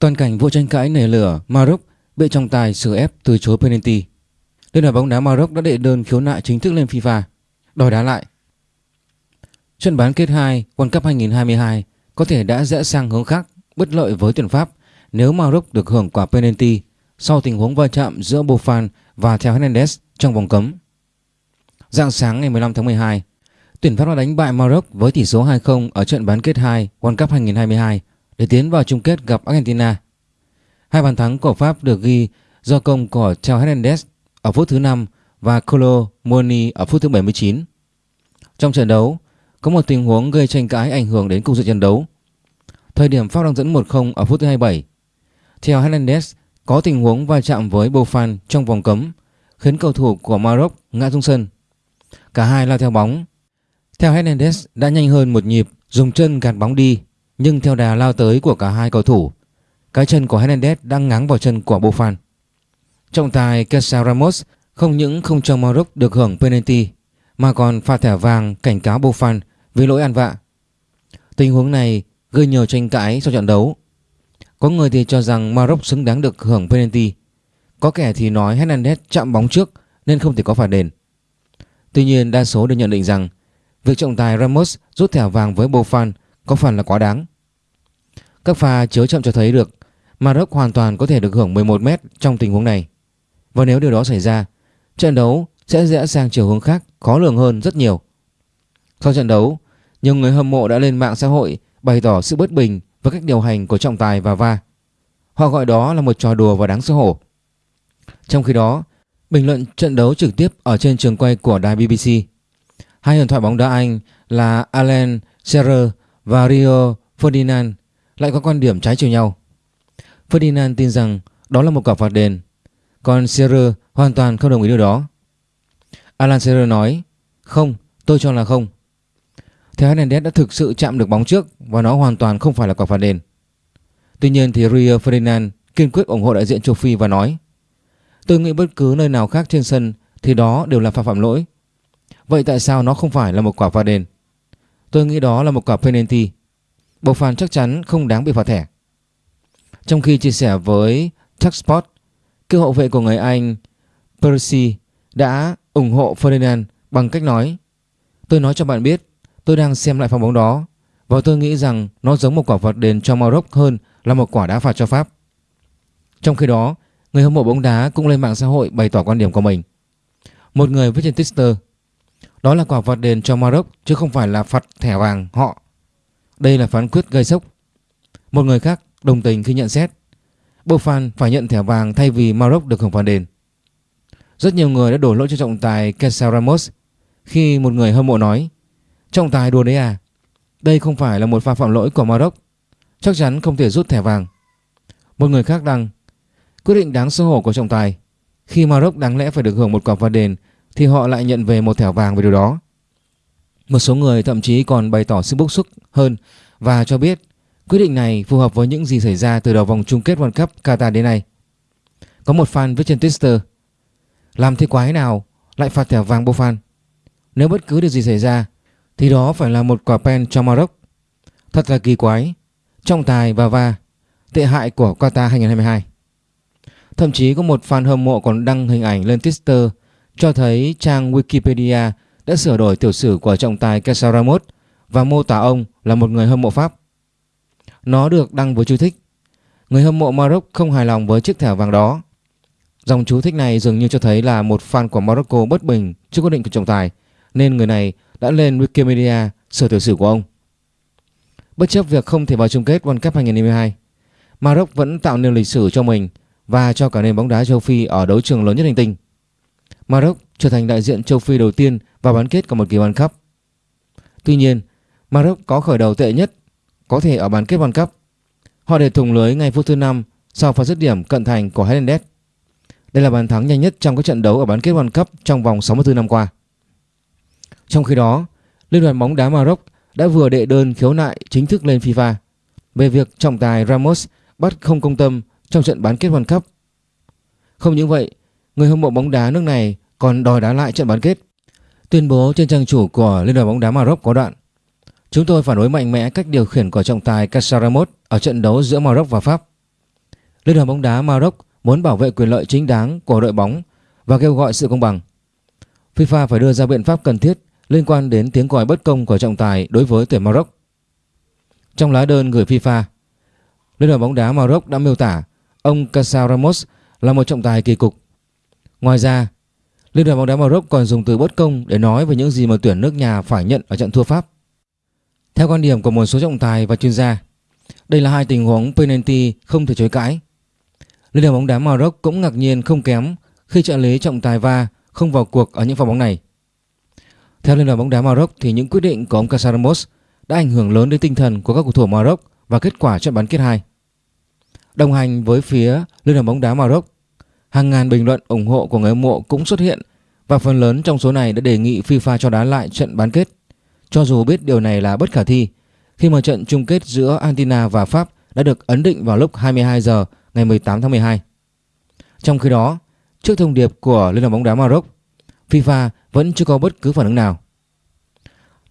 Toàn cảnh vụ tranh cãi nảy lửa Maroc bị trọng tài xử ép từ chối penalty. Liên đoàn bóng đá Maroc đã đệ đơn khiếu nại chính thức lên FIFA đòi đá lại. Trận bán kết 2 World Cup 2022 có thể đã rẽ sang hướng khác bất lợi với tuyển Pháp nếu Maroc được hưởng quả penalty sau tình huống va chạm giữa Buffon và Theo Hernandez trong vòng cấm. Dạng sáng ngày 15 tháng 12, tuyển Pháp đã đánh bại Maroc với tỷ số 2-0 ở trận bán kết 2 World Cup 2022 để tiến vào chung kết gặp Argentina. Hai bàn thắng của Pháp được ghi do công của Theo Hernandez ở phút thứ 5 và Colo Muani ở phút thứ 79. Trong trận đấu, có một tình huống gây tranh cãi ảnh hưởng đến cục diện trận đấu. Thời điểm Pháp đang dẫn 1-0 ở phút thứ 27. Theo Hernandez có tình huống va chạm với Bofan trong vòng cấm khiến cầu thủ của Maroc ngã xuống sân. Cả hai lao theo bóng. Theo Hernandez đã nhanh hơn một nhịp dùng chân gạt bóng đi nhưng theo đà lao tới của cả hai cầu thủ, cái chân của Hernandez đang ngáng vào chân của Buffon. Trọng tài Kessa Ramos không những không cho Maroc được hưởng penalty, mà còn phạt thẻ vàng cảnh cáo Buffon vì lỗi ăn vạ. Tình huống này gây nhiều tranh cãi sau trận đấu. Có người thì cho rằng Maroc xứng đáng được hưởng penalty. Có kẻ thì nói Hernandez chạm bóng trước nên không thể có phạt đền. Tuy nhiên đa số đều nhận định rằng việc trọng tài Ramos rút thẻ vàng với Buffon có phần là quá đáng. Các pha chiếu chậm cho thấy được Maroc hoàn toàn có thể được hưởng 11 m trong tình huống này. Và nếu điều đó xảy ra, trận đấu sẽ rẽ sang chiều hướng khác khó lường hơn rất nhiều. Sau trận đấu, nhiều người hâm mộ đã lên mạng xã hội bày tỏ sự bất bình với cách điều hành của trọng tài và va. Họ gọi đó là một trò đùa và đáng xấu hổ. Trong khi đó, bình luận trận đấu trực tiếp ở trên trường quay của đài BBC, hai huyền thoại bóng đá Anh là Alan Shearer và Rio Ferdinand lại có quan điểm trái chiều nhau. Ferdinand tin rằng đó là một quả phạt đền, còn Shearer hoàn toàn không đồng ý điều đó. Alan Shearer nói, không, tôi cho là không. Theo Hernandez đã thực sự chạm được bóng trước và nó hoàn toàn không phải là quả phạt đền. Tuy nhiên thì Rio Ferdinand kiên quyết ủng hộ đại diện châu Phi và nói Tôi nghĩ bất cứ nơi nào khác trên sân thì đó đều là phạm phạm lỗi. Vậy tại sao nó không phải là một quả phạt đền? Tôi nghĩ đó là một quả penalty. Buffon chắc chắn không đáng bị phạt thẻ. Trong khi chia sẻ với Talksport, cựu hậu vệ của người Anh Percy đã ủng hộ Ferdinand bằng cách nói Tôi nói cho bạn biết, tôi đang xem lại pha bóng đó và tôi nghĩ rằng nó giống một quả phạt đền cho Maroc hơn là một quả đá phạt cho Pháp. Trong khi đó, người hâm mộ bóng đá cũng lên mạng xã hội bày tỏ quan điểm của mình. Một người viết trên Twitter đó là quả phạt đền cho Maroc, chứ không phải là phạt thẻ vàng họ. Đây là phán quyết gây sốc. Một người khác đồng tình khi nhận xét Bofan phải nhận thẻ vàng thay vì Maroc được hưởng phạt đền. Rất nhiều người đã đổ lỗi cho trọng tài Kesar Ramos khi một người hâm mộ nói, Trọng tài đùa đấy à? Đây không phải là một pha phạm lỗi của Maroc. Chắc chắn không thể rút thẻ vàng. Một người khác đăng, Quyết định đáng xấu hổ của trọng tài Khi Maroc đáng lẽ phải được hưởng một quả phạt đền thì họ lại nhận về một thẻ vàng về điều đó. Một số người thậm chí còn bày tỏ sự bức xúc hơn Và cho biết quyết định này phù hợp với những gì xảy ra từ đầu vòng chung kết World Cup Qatar đến nay. Có một fan viết trên Twitter, Làm thế quái nào lại phạt thẻ vàng Buffon Nếu bất cứ điều gì xảy ra, Thì đó phải là một quả pen cho Maroc. Thật là kỳ quái, Trọng tài và va, Tệ hại của Qatar 2022 Thậm chí có một fan hâm mộ còn đăng hình ảnh lên Twitter cho thấy trang Wikipedia đã sửa đổi tiểu sử của trọng tài Kesaramot và mô tả ông là một người hâm mộ Pháp. Nó được đăng với chú thích Người hâm mộ Maroc không hài lòng với chiếc thẻ vàng đó. Dòng chú thích này dường như cho thấy là một fan của Morocco bất bình trước quyết định của trọng tài nên người này đã lên Wikipedia sửa tiểu sử của ông. Bất chấp việc không thể vào chung kết World Cup 2022, Maroc vẫn tạo nên lịch sử cho mình và cho cả nền bóng đá châu Phi ở đấu trường lớn nhất hành tinh. Maroc trở thành đại diện châu Phi đầu tiên vào bán kết của một kỳ World Cup. Tuy nhiên, Maroc có khởi đầu tệ nhất có thể ở bán kết World Cup. Họ để thủng lưới ngay phút thứ 5 sau pha dứt điểm cận thành của Hernandez. Đây là bàn thắng nhanh nhất trong các trận đấu ở bán kết World Cup trong vòng 64 năm qua. Trong khi đó, Liên đoàn bóng đá Maroc đã vừa đệ đơn khiếu nại chính thức lên FIFA về việc trọng tài Ramos bắt không công tâm trong trận bán kết World Cup. Không những vậy, người hâm mộ bóng đá nước này còn đòi đá lại trận bán kết. Tuyên bố trên trang chủ của Liên đoàn bóng đá Maroc có đoạn Chúng tôi phản đối mạnh mẽ cách điều khiển của trọng tài Casaramot ở trận đấu giữa Maroc và Pháp. Liên đoàn bóng đá Maroc muốn bảo vệ quyền lợi chính đáng của đội bóng và kêu gọi sự công bằng. FIFA phải đưa ra biện pháp cần thiết liên quan đến tiếng còi bất công của trọng tài đối với tuyển Maroc. Trong lá đơn gửi FIFA, Liên đoàn bóng đá Maroc đã miêu tả ông Casaramos là một trọng tài kỳ cục. Ngoài ra, Liên đoàn bóng đá Maroc còn dùng từ bất công để nói về những gì mà tuyển nước nhà phải nhận ở trận thua Pháp. Theo quan điểm của một số trọng tài và chuyên gia, đây là hai tình huống penalty không thể chối cãi. Liên đoàn bóng đá Maroc cũng ngạc nhiên không kém khi trợ lý trọng tài va không vào cuộc ở những pha bóng này. Theo Liên đoàn bóng đá Maroc thì những quyết định của ông Casaramos đã ảnh hưởng lớn đến tinh thần của các cầu thủ Maroc và kết quả trận bán kết 2. Đồng hành với phía Liên đoàn bóng đá Maroc, hàng ngàn bình luận ủng hộ của người hâm mộ cũng xuất hiện và phần lớn trong số này đã đề nghị FIFA cho đá lại trận bán kết. Cho dù biết điều này là bất khả thi khi mà trận chung kết giữa Argentina và Pháp đã được ấn định vào lúc 22 giờ ngày 18 tháng 12. Trong khi đó, trước thông điệp của Liên đoàn bóng đá Maroc, FIFA vẫn chưa có bất cứ phản ứng nào.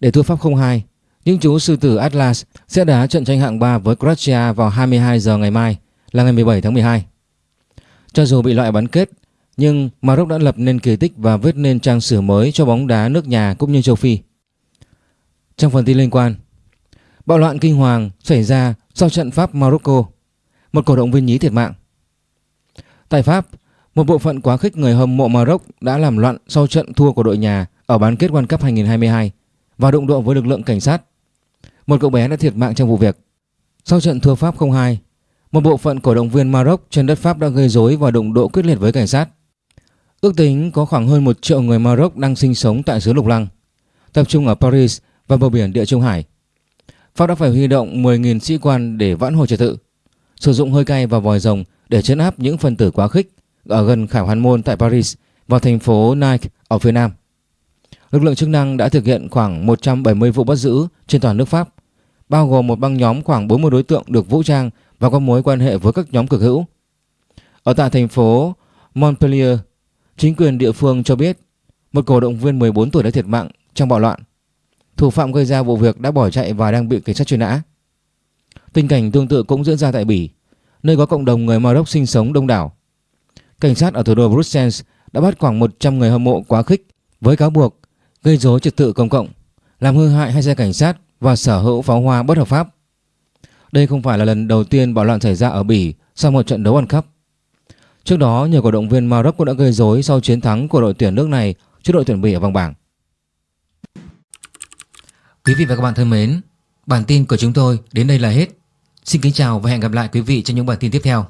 Để thua Pháp 0-2, những chú sư tử Atlas sẽ đá trận tranh hạng 3 với Croatia vào 22 giờ ngày mai là ngày 17 tháng 12. Cho dù bị loại bán kết, nhưng Maroc đã lập nên kỳ tích và viết nên trang sử mới cho bóng đá nước nhà cũng như châu Phi. Trong phần tin liên quan, bạo loạn kinh hoàng xảy ra sau trận Pháp Morocco, một cổ động viên nhí thiệt mạng. Tại Pháp, một bộ phận quá khích người hâm mộ Maroc đã làm loạn sau trận thua của đội nhà ở bán kết World Cup 2022 và đụng độ với lực lượng cảnh sát. Một cậu bé đã thiệt mạng trong vụ việc. Sau trận thua Pháp 0-2, một bộ phận cổ động viên Maroc trên đất Pháp đã gây rối và đụng độ quyết liệt với cảnh sát. Ước tính có khoảng hơn 1 triệu người Maroc đang sinh sống tại xứ Lục Lăng, tập trung ở Paris và bờ biển Địa Trung Hải. Pháp đã phải huy động 10.000 sĩ quan để vãn hồi trật tự, sử dụng hơi cay và vòi rồng để chấn áp những phần tử quá khích ở gần Khải Hoàn Môn tại Paris và thành phố Nike ở phía Nam. Lực lượng chức năng đã thực hiện khoảng 170 vụ bắt giữ trên toàn nước Pháp, bao gồm một băng nhóm khoảng 40 đối tượng được vũ trang và có mối quan hệ với các nhóm cực hữu. Ở tại thành phố Montpellier, chính quyền địa phương cho biết một cổ động viên 14 tuổi đã thiệt mạng trong bạo loạn. Thủ phạm gây ra vụ việc đã bỏ chạy và đang bị cảnh sát truy nã. Tình cảnh tương tự cũng diễn ra tại Bỉ, nơi có cộng đồng người Maroc sinh sống đông đảo. Cảnh sát ở thủ đô Brussels đã bắt khoảng 100 người hâm mộ quá khích với cáo buộc gây rối trật tự công cộng, làm hư hại hai xe cảnh sát và sở hữu pháo hoa bất hợp pháp. Đây không phải là lần đầu tiên bạo loạn xảy ra ở Bỉ sau một trận đấu World Cup. Trước đó, nhiều cổ động viên Maroc cũng đã gây rối sau chiến thắng của đội tuyển nước này trước đội tuyển Bỉ ở vòng bảng. Quý vị và các bạn thân mến, bản tin của chúng tôi đến đây là hết. Xin kính chào và hẹn gặp lại quý vị trong những bản tin tiếp theo.